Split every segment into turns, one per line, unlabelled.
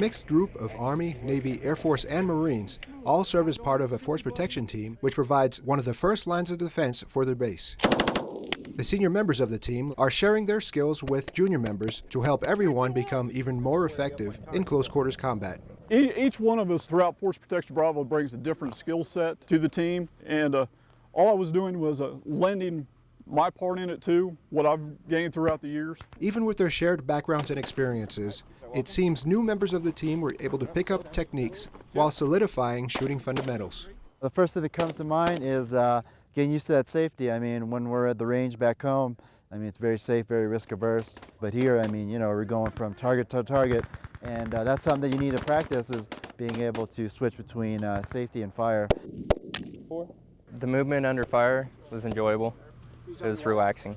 mixed group of Army, Navy, Air Force, and Marines all serve as part of a force protection team which provides one of the first lines of defense for their base. The senior members of the team are sharing their skills with junior members to help everyone become even more effective in close quarters combat.
Each one of us throughout Force Protection Bravo brings a different skill set to the team, and uh, all I was doing was uh, lending my part in it too, what I've gained throughout the years.
Even with their shared backgrounds and experiences, it seems new members of the team were able to pick up techniques while solidifying shooting fundamentals.
The first thing that comes to mind is uh, getting used to that safety. I mean, when we're at the range back home, I mean, it's very safe, very risk averse. But here, I mean, you know, we're going from target to target, and uh, that's something that you need to practice is being able to switch between uh, safety and fire.
The movement under fire was enjoyable. It was relaxing.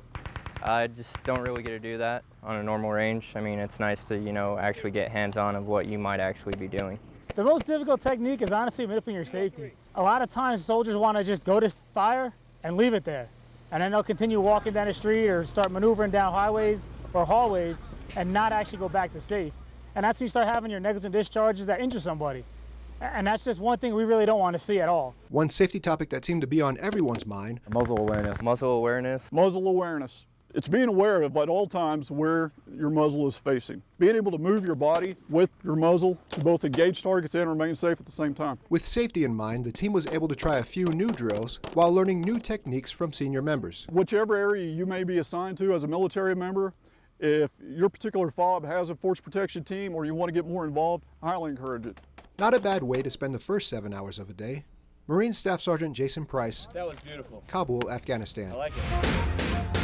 I just don't really get to do that on a normal range. I mean, it's nice to, you know, actually get hands-on of what you might actually be doing.
The most difficult technique is honestly manipulating your safety. A lot of times soldiers want to just go to fire and leave it there. And then they'll continue walking down the street or start maneuvering down highways or hallways and not actually go back to safe. And that's when you start having your negligent discharges that injure somebody. And that's just one thing we really don't want to see at all.
One safety topic that seemed to be on everyone's mind.
Muzzle awareness.
Muzzle awareness.
Muzzle awareness. It's being aware of at all times where your muzzle is facing. Being able to move your body with your muzzle to both engage targets and remain safe at the same time.
With safety in mind, the team was able to try a few new drills while learning new techniques from senior members.
Whichever area you may be assigned to as a military member, if your particular FOB has a force protection team or you want to get more involved, I highly encourage it.
Not a bad way to spend the first seven hours of a day. Marine Staff Sergeant Jason Price.
That was beautiful.
Kabul, Afghanistan.
I like it.